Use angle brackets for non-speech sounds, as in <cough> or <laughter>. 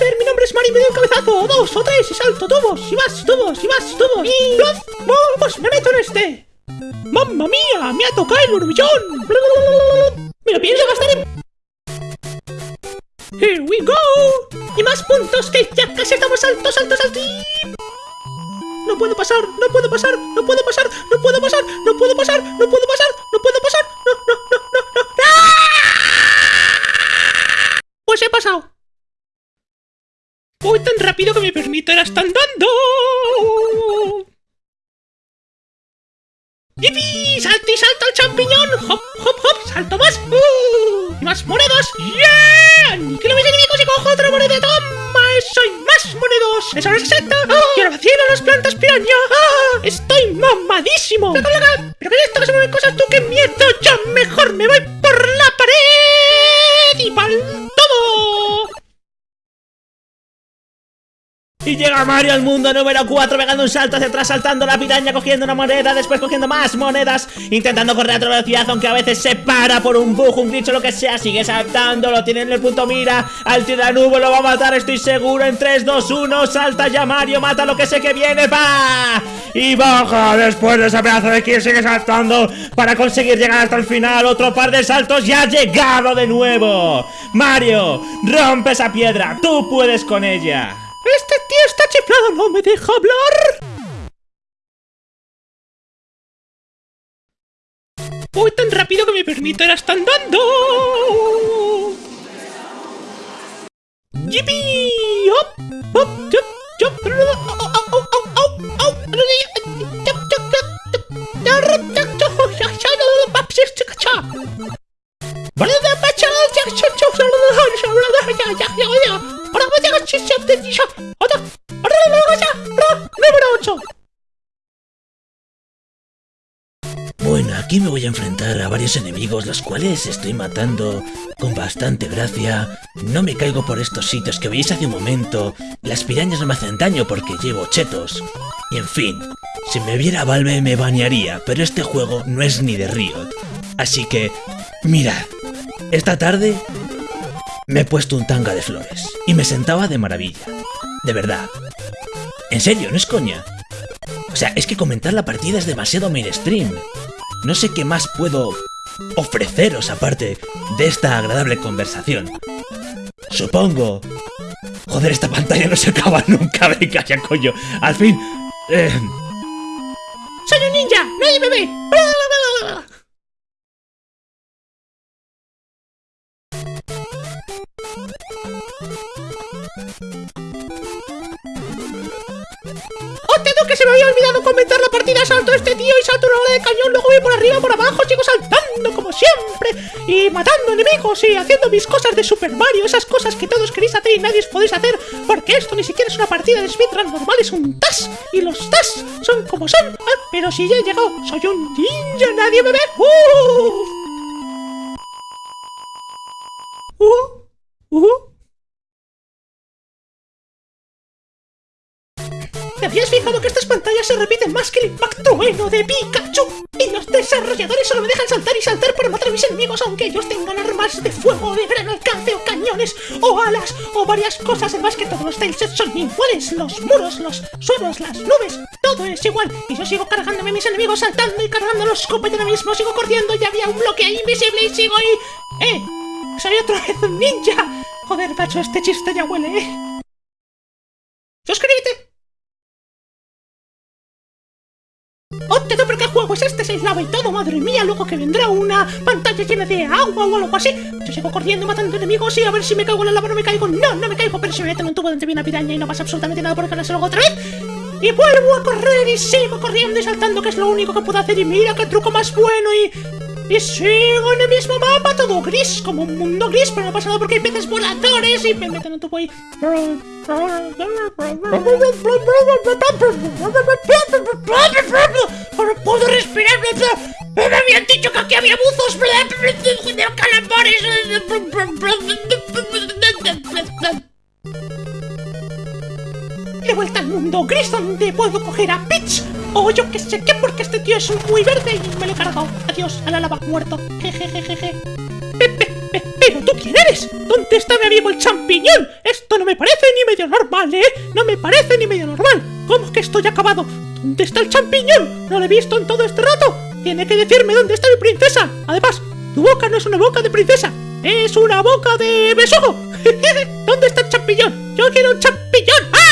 Mi nombre es Mari, me doy un cabezazo, o dos, o tres, y salto tubos, y más tubos, y más tubos, y... ¡Plaf! ¡Pues me meto en este! ¡Mamma mía! ¡Me ha tocado el burbillón! ¡Me lo pienso gastar en... ¡Here we go! ¡Y más puntos que ya casi estamos altos, altos, altos! No puedo pasar, no puedo pasar, no puedo pasar, no puedo pasar, no puedo pasar, no puedo pasar, no puedo pasar, no, no, no, no, no. ¡Ah! Pues he pasado. Voy tan rápido que me permito ir hasta andando. ¡Yipi! ¡Salto y salto al champiñón! ¡Hop, hop, hop! ¡Salto más! ¡Uh! ¡Y más monedas! ¡Yeah! ¡Aniquilo mis enemigos y cojo otra moneda! ¡Toma! ¡Eso y más monedas! ¡Eso es exacto! ¡Ah! ¡Y ahora vacío las plantas piraña! ¡Ah! ¡Estoy mamadísimo! ¡Pero qué es esto que se mueven cosas tú! ¡Qué miedo! ¡Ya Y llega Mario al mundo número 4 pegando un salto hacia atrás, saltando la piraña, cogiendo una moneda, después cogiendo más monedas, intentando correr a otra velocidad, aunque a veces se para por un bug, un glitch lo que sea, sigue saltando, lo tiene en el punto mira, al tiranubo lo va a matar, estoy seguro, en 3, 2, 1, salta ya Mario, mata lo que sé que viene, va Y baja después de ese pedazo de kill, sigue saltando para conseguir llegar hasta el final, otro par de saltos y ha llegado de nuevo. Mario, rompe esa piedra, tú puedes con ella. ¡Este tío está chiflado! ¡No me deja hablar! Voy tan rápido que me permito ir hasta andando. ¡Yipi! Bueno, aquí me voy a enfrentar a varios enemigos, los cuales estoy matando con bastante gracia. No me caigo por estos sitios que veis hace un momento. Las pirañas no me hacen daño porque llevo chetos. Y en fin, si me viera Valve me banearía, pero este juego no es ni de Riot. Así que, mirad, esta tarde me he puesto un tanga de flores y me sentaba de maravilla. De verdad. En serio, no es coña. O sea, es que comentar la partida es demasiado mainstream. No sé qué más puedo ofreceros aparte de esta agradable conversación. Supongo... Joder, esta pantalla no se acaba <laughs> nunca, venga ya coño. Al fin... Eh... ¡Soy un ninja! ¡Nadie me ve! ¡Oh, que se me había olvidado comentar la partida! Salto este tío y salto una hora de cañón, luego voy por arriba, por abajo, sigo saltando como siempre y matando enemigos y haciendo mis cosas de Super Mario, esas cosas que todos queréis hacer y nadie os podéis hacer, porque esto ni siquiera es una partida de speedrun normal, es un TAS, y los TAS son como son. Ah, pero si ya he llegado, soy un ninja, nadie me ve. ¡Uh! ¡Uh! Habías fijado que estas pantallas se repiten más que el impacto bueno de Pikachu? Y los desarrolladores solo me dejan saltar y saltar para matar a mis enemigos aunque ellos tengan armas de fuego de gran alcance o cañones o alas o varias cosas. Además que todos los tilesets son iguales, los muros, los suelos, las nubes, todo es igual. Y yo sigo cargándome a mis enemigos saltando y cargando los copos ahora mismo, sigo corriendo y había un bloque ahí invisible y sigo ahí... ¡Eh! ¡Soy otra <laughs> vez ninja! Joder, macho, este chiste ya huele, ¿eh? Se y todo, madre mía, luego que vendrá una pantalla llena de agua o algo así. Yo sigo corriendo, matando enemigos y a ver si me caigo en la lava, no me caigo. No, no me caigo, pero si me meto en un tubo donde viene una piraña y no pasa absolutamente nada porque ganarse luego otra vez. Y vuelvo a correr y sigo corriendo y saltando, que es lo único que puedo hacer. Y mira qué truco más bueno y... Y sigo en el mismo mapa, todo gris, como un mundo gris, pero no pasa nada porque hay peces voladores y me meten en tubo ahí. No puedo respirar. Me habían dicho que aquí había buzos. calambores. He vuelta al mundo gris donde puedo coger a Peach. O yo que sé qué, porque este tío es muy verde y me lo he cargado. Adiós, a la lava, muerto. Jejejeje. Pepe, pepe. ¿Pero tú quién eres? ¿Dónde está mi amigo el champiñón? Esto no me parece ni medio normal, ¿eh? No me parece ni medio normal. ¿Cómo que estoy acabado? ¿Dónde está el champiñón? No lo he visto en todo este rato. Tiene que decirme dónde está mi princesa. Además, tu boca no es una boca de princesa. Es una boca de besojo. <laughs> ¿Dónde está el champiñón? Yo quiero un champiñón.